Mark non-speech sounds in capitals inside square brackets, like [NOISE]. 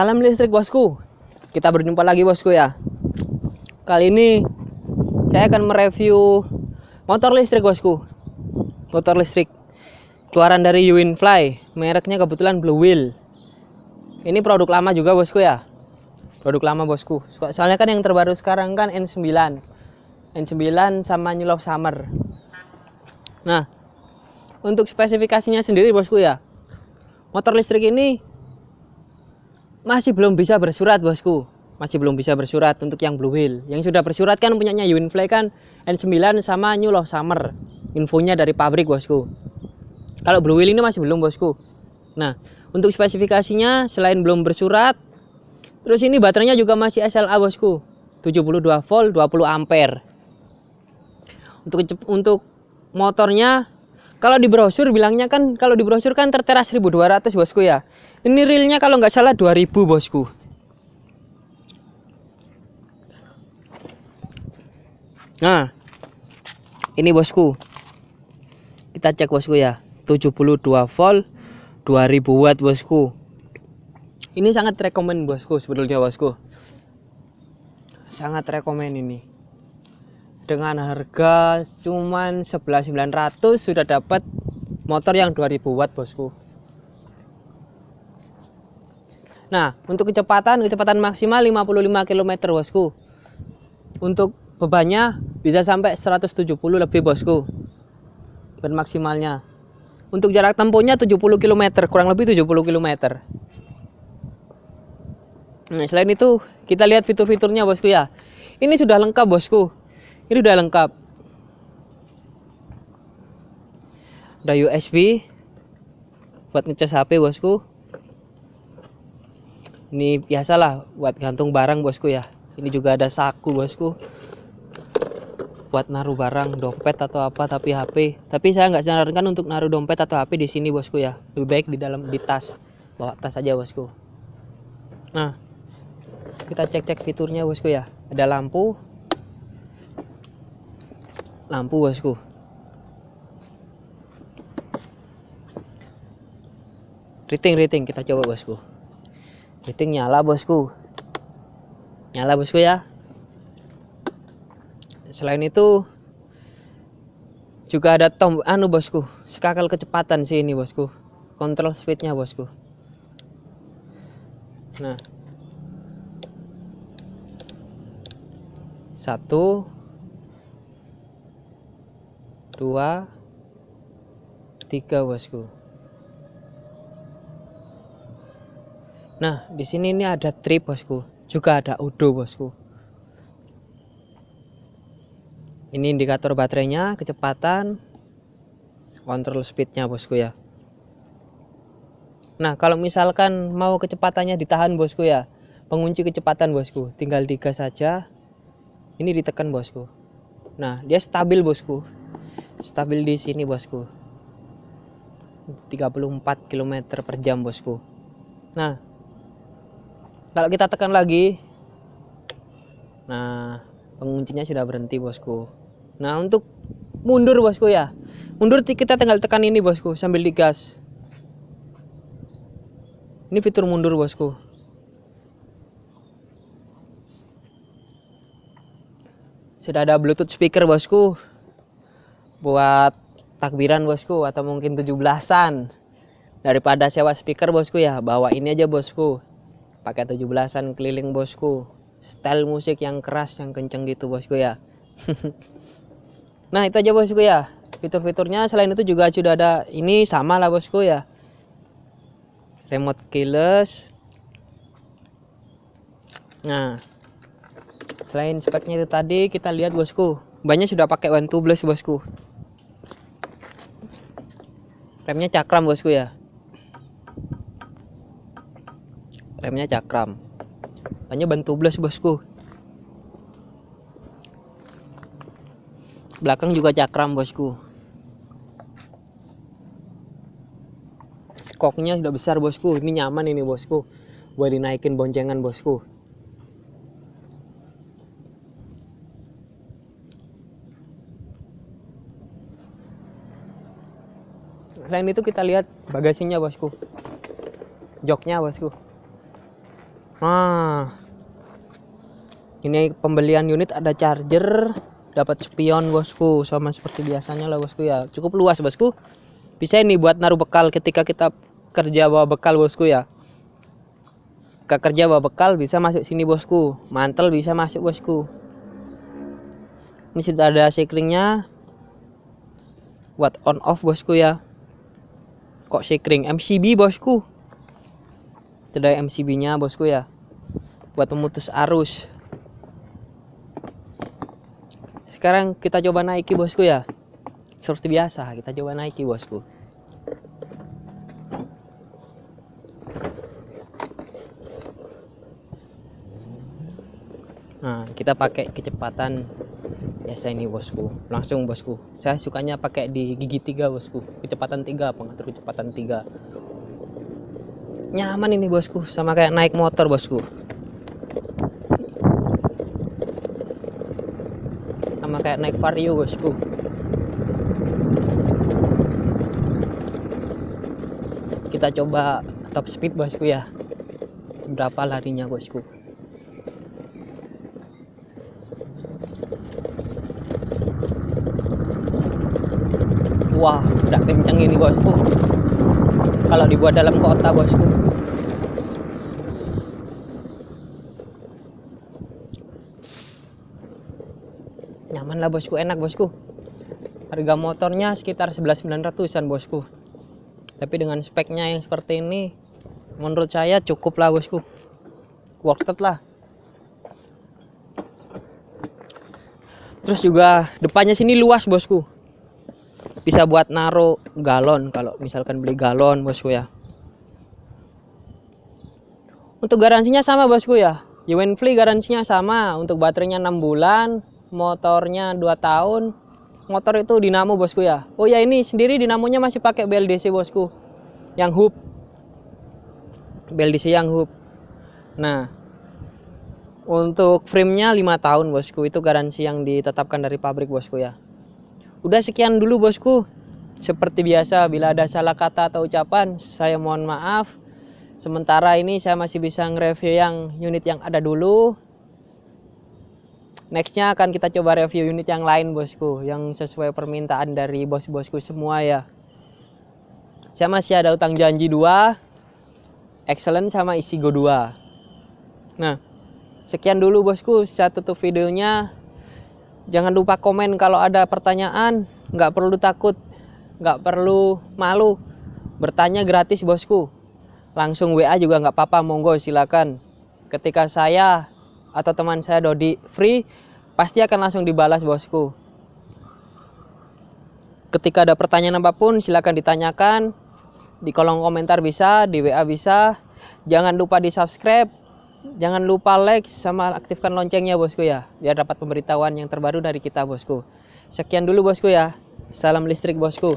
Salam listrik bosku. Kita berjumpa lagi bosku ya. Kali ini saya akan mereview motor listrik bosku. Motor listrik keluaran dari Uwinfly. Mereknya kebetulan Blue Wheel. Ini produk lama juga bosku ya. Produk lama bosku. Soalnya kan yang terbaru sekarang kan N9. N9 sama New Love Summer. Nah, untuk spesifikasinya sendiri bosku ya. Motor listrik ini masih belum bisa bersurat bosku. Masih belum bisa bersurat untuk yang Blue Wheel yang sudah bersurat kan punyanya Uwinfly kan N9 sama New Love Summer. Infonya dari pabrik bosku. Kalau Blue Wheel ini masih belum bosku. Nah untuk spesifikasinya selain belum bersurat terus ini baterainya juga masih SLA bosku. 72 volt 20 ampere. Untuk untuk motornya kalau di brosur bilangnya kan kalau di brosur kan tertera 1200 bosku ya. Ini realnya kalau nggak salah 2000 bosku. Nah ini bosku. Kita cek bosku ya. 72 volt 2000 watt bosku. Ini sangat rekomend bosku sebetulnya bosku. Sangat rekomend ini dengan harga cuman 11.900 sudah dapat motor yang 2000 watt bosku Nah, untuk kecepatan, kecepatan maksimal 55 km bosku. Untuk bebannya bisa sampai 170 lebih bosku. Beban maksimalnya. Untuk jarak tempuhnya 70 km, kurang lebih 70 km. Nah, selain itu, kita lihat fitur-fiturnya bosku ya. Ini sudah lengkap bosku. Ini sudah lengkap. Ada USB buat ngecas HP bosku. Ini biasalah buat gantung barang bosku ya. Ini juga ada saku bosku. Buat naruh barang dompet atau apa tapi HP tapi saya nggak sarankan untuk naruh dompet atau HP di sini bosku ya. Lebih baik di dalam di tas. Bawa tas aja bosku. Nah kita cek-cek fiturnya bosku ya. Ada lampu lampu bosku rating rating kita coba bosku Fitting nyala bosku. Nyala bosku ya. Selain itu juga ada tom anu bosku, skakal kecepatan sih ini bosku. Kontrol speednya bosku. Nah. Satu dua tiga bosku Nah, di sini ini ada trip bosku, juga ada udo bosku. Ini indikator baterainya, kecepatan, kontrol speednya bosku ya. Nah, kalau misalkan mau kecepatannya ditahan bosku ya, pengunci kecepatan bosku, tinggal digas saja. Ini ditekan bosku. Nah, dia stabil bosku. Stabil di sini bosku. 34 km per jam bosku. Nah, kalau kita tekan lagi nah penguncinya sudah berhenti bosku. Nah untuk mundur bosku ya. Mundur kita tinggal tekan ini bosku sambil digas. Ini fitur mundur bosku. Sudah ada bluetooth speaker bosku buat takbiran bosku atau mungkin 17-an daripada sewa speaker bosku ya bawa ini aja bosku. Pakai 17-an keliling bosku. Style musik yang keras yang kenceng gitu bosku ya. [LAUGHS] Nah itu aja bosku ya. Fitur-fiturnya selain itu juga sudah ada ini sama lah bosku ya. Remote keyless. Nah selain speknya itu tadi kita lihat bosku. Banyak sudah pakai one tubeless bosku remnya cakram bosku ya? Remnya cakram. Hanya bantu tubeless bosku. Belakang juga cakram bosku. Skoknya sudah besar bosku. Ini nyaman ini bosku. Buat dinaikin boncengan bosku selain itu kita lihat bagasinya bosku. Joknya bosku. Nah. Ini pembelian unit ada charger dapat spion bosku. Sama seperti biasanya lah bosku. Ya cukup luas bosku. Bisa ini buat naruh bekal ketika kita kerja bawa bekal bosku ya. Ke kerja bawa bekal bisa masuk sini bosku. Mantel bisa masuk bosku. Ini sudah ada shakeringnya. Buat on off bosku ya kok shakering MCB bosku. Ada MCB nya bosku ya. Buat memutus arus. Sekarang kita coba naiki bosku ya. Seperti biasa kita coba naiki bosku. Nah kita pakai kecepatan biasa ini bosku. Langsung bosku. Saya sukanya pakai di gigi tiga bosku. Kecepatan tiga pengatur kecepatan tiga. Nyaman ini bosku. Sama kayak naik motor bosku. Sama kayak naik vario bosku. Kita coba top speed bosku ya. Berapa larinya bosku wah udah kenceng ini bosku. Kalau dibuat dalam kota bosku. Nyaman lah bosku. Enak bosku. Harga motornya sekitar 11.900an bosku. Tapi dengan speknya yang seperti ini menurut saya cukup lah bosku. Worth it lah. Terus juga depannya sini luas bosku bisa buat naruh galon kalau misalkan beli galon bosku ya. Untuk garansinya sama bosku ya. Yuenfly garansinya sama untuk baterainya 6 bulan motornya 2 tahun. Motor itu dinamo bosku ya. Oh ya ini sendiri dinamonya masih pakai BLDC bosku yang hub. BLDC yang hub. Nah untuk framenya 5 tahun bosku itu garansi yang ditetapkan dari pabrik bosku ya udah sekian dulu bosku. Seperti biasa bila ada salah kata atau ucapan saya mohon maaf. Sementara ini saya masih bisa nge-review yang unit yang ada dulu. Nextnya akan kita coba review unit yang lain bosku yang sesuai permintaan dari bos-bosku semua ya. Saya masih ada utang janji dua excellent sama isi go 2 nah sekian dulu bosku. Saya tutup videonya jangan lupa komen kalau ada pertanyaan. Nggak perlu takut nggak perlu malu. Bertanya gratis bosku. Langsung WA juga nggak apa-apa. Monggo silakan. Ketika saya atau teman saya Dodi free pasti akan langsung dibalas bosku. Ketika ada pertanyaan apa pun silahkan ditanyakan. Di kolom komentar bisa di WA bisa. Jangan lupa di subscribe jangan lupa like sama aktifkan loncengnya bosku ya. Biar dapat pemberitahuan yang terbaru dari kita bosku. Sekian dulu bosku ya. Salam listrik bosku